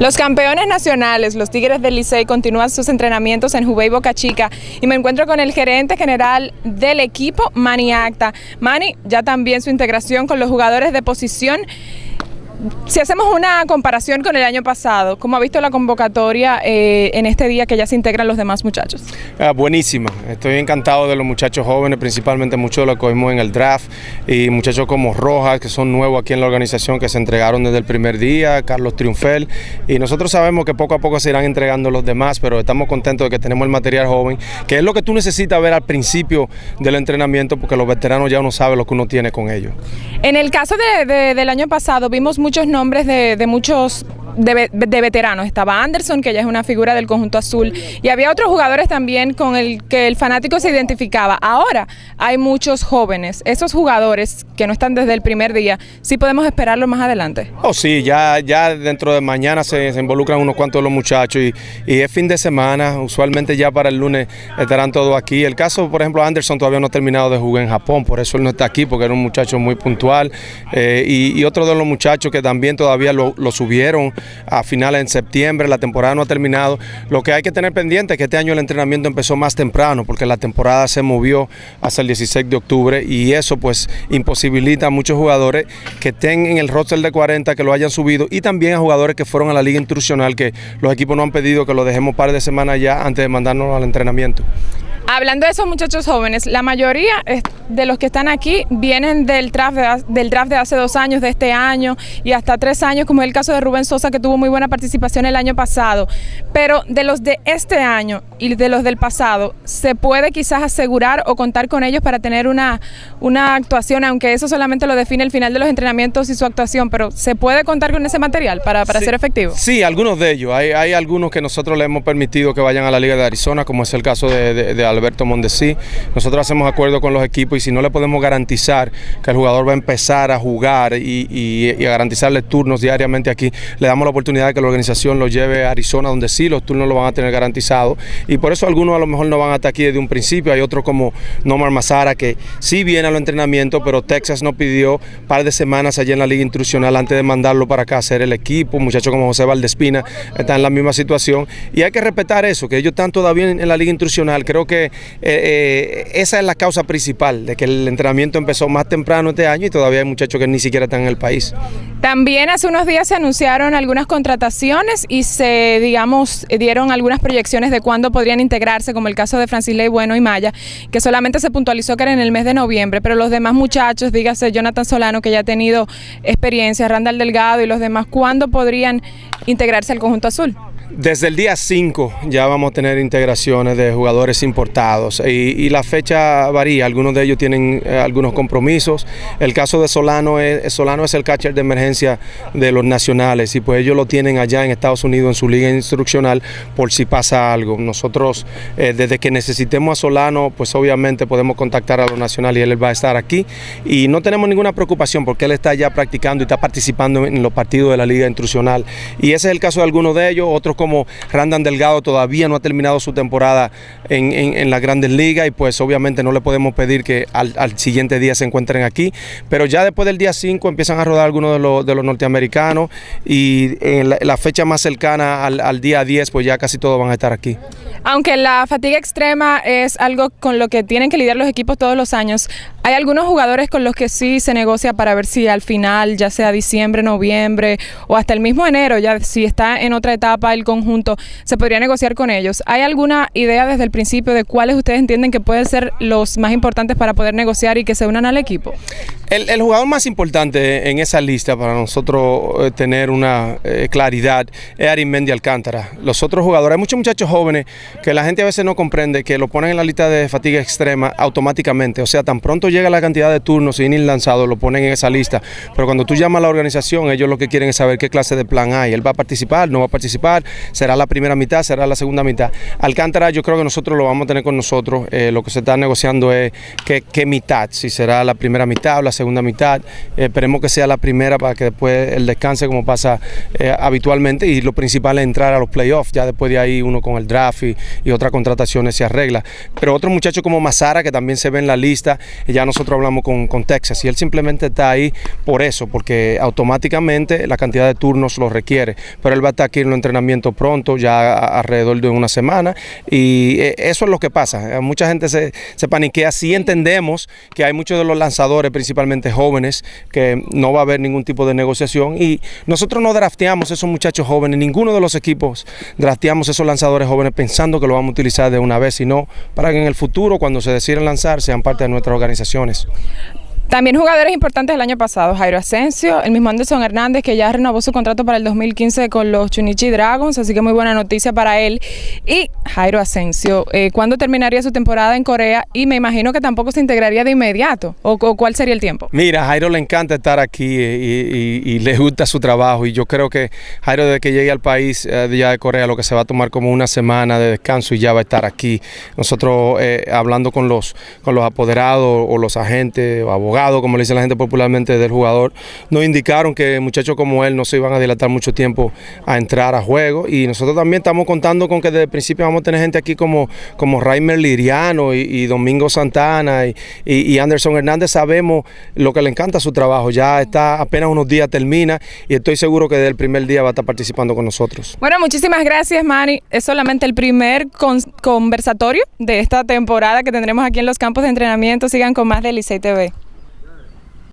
Los campeones nacionales, los Tigres del Licey, continúan sus entrenamientos en Jubei Boca Chica y me encuentro con el gerente general del equipo, Manny Acta. Manny, ya también su integración con los jugadores de posición si hacemos una comparación con el año pasado, ¿cómo ha visto la convocatoria eh, en este día que ya se integran los demás muchachos? Ah, buenísima, estoy encantado de los muchachos jóvenes, principalmente muchos de los que cogimos en el draft y muchachos como Rojas, que son nuevos aquí en la organización, que se entregaron desde el primer día, Carlos Triunfel, y nosotros sabemos que poco a poco se irán entregando los demás, pero estamos contentos de que tenemos el material joven, que es lo que tú necesitas ver al principio del entrenamiento, porque los veteranos ya uno sabe lo que uno tiene con ellos. En el caso del año pasado vimos muchos nombres de, de muchos de, veteranos. Estaba Anderson, que ya es una figura del conjunto azul, y había otros jugadores también con el que el fanático se identificaba. Ahora hay muchos jóvenes, esos jugadores que no están desde el primer día, ¿sí podemos esperarlo más adelante? Oh, sí, ya, ya dentro de mañana se, involucran unos cuantos de los muchachos y, es fin de semana, usualmente ya para el lunes estarán todos aquí. El caso, por ejemplo, Anderson todavía no ha terminado de jugar en Japón, por eso él no está aquí, porque era un muchacho muy puntual. Eh, y, otro de los muchachos que también todavía lo, lo subieron a finales en septiembre, la temporada no ha terminado. Lo que hay que tener pendiente es que este año el entrenamiento empezó más temprano porque la temporada se movió hasta el 16 de octubre y eso pues imposibilita a muchos jugadores que estén en el roster de 40 que lo hayan subido y también a jugadores que fueron a la liga instruccional que los equipos no han pedido que lo dejemos par de semanas ya antes de mandarnos al entrenamiento. Hablando de esos muchachos jóvenes, la mayoría de los que están aquí vienen del draft, de, del draft de hace dos años, de este año y hasta tres años, como es el caso de Rubén Sosa, que tuvo muy buena participación el año pasado. Pero de los de este año y de los del pasado, ¿se puede quizás asegurar o contar con ellos para tener una, una actuación, aunque eso solamente lo define el final de los entrenamientos y su actuación, pero ¿se puede contar con ese material para, para ser efectivo? Sí, algunos de ellos. Hay, hay, algunos que nosotros le hemos permitido que vayan a la Liga de Arizona, como es el caso de, de, de Alberto Mondesí. Nosotros hacemos acuerdo con los equipos y si no le podemos garantizar que el jugador va a empezar a jugar y, a garantizarle turnos diariamente aquí, le damos la oportunidad de que la organización lo lleve a Arizona, donde sí los turnos lo van a tener garantizados. Y por eso algunos a lo mejor no van hasta aquí desde un principio. Hay otros como Nomar Mazara que sí viene a los entrenamientos, pero Texas nos pidió un par de semanas allí en la liga instruccional antes de mandarlo para acá a hacer el equipo. Muchachos como José Valdespina están en la misma situación. Y hay que respetar eso, que ellos están todavía en la liga instruccional. Creo que eh, eh, esa es la causa principal de que el entrenamiento empezó más temprano este año y todavía hay muchachos que ni siquiera están en el país. También hace unos días se anunciaron algunas contrataciones y se, digamos, dieron algunas proyecciones de cuándo podrían integrarse, como el caso de Francis Ley Bueno y Maya, que solamente se puntualizó que era en el mes de noviembre, pero los demás muchachos, dígase Jonathan Solano, que ya ha tenido experiencia, Randall Delgado y los demás, ¿cuándo podrían integrarse al conjunto azul? Desde el día 5 ya vamos a tener integraciones de jugadores importados y, la fecha varía, algunos de ellos tienen eh, algunos compromisos. El caso de Solano es, Solano es el catcher de emergencia de los nacionales y pues ellos lo tienen allá en Estados Unidos en su liga instruccional por si pasa algo. Nosotros eh, desde que necesitemos a Solano pues obviamente podemos contactar a los nacionales y él va a estar aquí y no tenemos ninguna preocupación porque él está ya practicando y está participando en los partidos de la liga instruccional y ese es el caso de algunos de ellos, otros como Randan Delgado todavía no ha terminado su temporada en, en, las grandes ligas y pues obviamente no le podemos pedir que al, siguiente día se encuentren aquí, pero ya después del día 5 empiezan a rodar algunos de los, de los norteamericanos y en la, fecha más cercana al, al día 10 pues ya casi todos van a estar aquí. Aunque la fatiga extrema es algo con lo que tienen que lidiar los equipos todos los años, hay algunos jugadores con los que sí se negocia para ver si al final, ya sea diciembre, noviembre o hasta el mismo enero, ya si está en otra etapa el conjunto, se podría negociar con ellos. ¿Hay alguna idea desde el principio de cuáles ustedes entienden que pueden ser los más importantes para poder negociar y que se unan al equipo? El, jugador más importante en esa lista para nosotros eh, tener una eh, claridad es Arimendi Alcántara. Los otros jugadores, hay muchos muchachos jóvenes que la gente a veces no comprende que lo ponen en la lista de fatiga extrema automáticamente. O sea, tan pronto llega la cantidad de turnos sin ir lanzado, lo ponen en esa lista. Pero cuando tú llamas a la organización, ellos lo que quieren es saber qué clase de plan hay. Él va a participar, no va a participar, será la primera mitad, será la segunda mitad. Alcántara yo creo que nosotros lo vamos a tener con nosotros, eh, lo que se está negociando es qué, mitad, si será la primera mitad o la segunda mitad, eh, esperemos que sea la primera para que después el descanse como pasa eh, habitualmente. Y lo principal es entrar a los playoffs, ya después de ahí uno con el draft y, y otras contrataciones se arregla. Pero otro muchacho como Mazara que también se ve en la lista, ya nosotros hablamos con, con Texas. Y él simplemente está ahí por eso, porque automáticamente la cantidad de turnos lo requiere, pero él va a estar aquí en los entrenamientos pronto, ya alrededor de una semana. Y eh, eso es lo que pasa, mucha gente se, se paniquea, sí entendemos que hay muchos de los lanzadores, principalmente jóvenes, que no va a haber ningún tipo de negociación. Y nosotros no drafteamos esos muchachos jóvenes, ninguno de los equipos drafteamos esos lanzadores jóvenes pensando que lo vamos a utilizar de una vez, sino para que en el futuro, cuando se deciden lanzar, sean parte de nuestras organizaciones. También jugadores importantes del año pasado, Jairo Asensio, el mismo Anderson Hernández que ya renovó su contrato para el 2015 con los Chunichi Dragons, así que muy buena noticia para él. Y Jairo Asensio, eh, ¿cuándo terminaría su temporada en Corea? Y me imagino que tampoco se integraría de inmediato, ¿o, cuál sería el tiempo? Mira, Jairo le encanta estar aquí y, y, le gusta su trabajo y yo creo que Jairo desde que llegue al país eh, ya de Corea lo que se va a tomar como una semana de descanso y ya va a estar aquí. Nosotros eh, hablando con los, con los apoderados o los agentes o abogados, como le dice la gente popularmente, del jugador, nos indicaron que muchachos como él no se iban a dilatar mucho tiempo a entrar a juego. Y nosotros también estamos contando con que desde el principio vamos a tener gente aquí como, como Raimer Liriano y, Domingo Santana y, Anderson Hernández, sabemos lo que le encanta su trabajo, ya está apenas unos días termina y estoy seguro que desde el primer día va a estar participando con nosotros. Bueno, muchísimas gracias Manny, es solamente el primer con conversatorio de esta temporada que tendremos aquí en los campos de entrenamiento, sigan con más de Licey TV.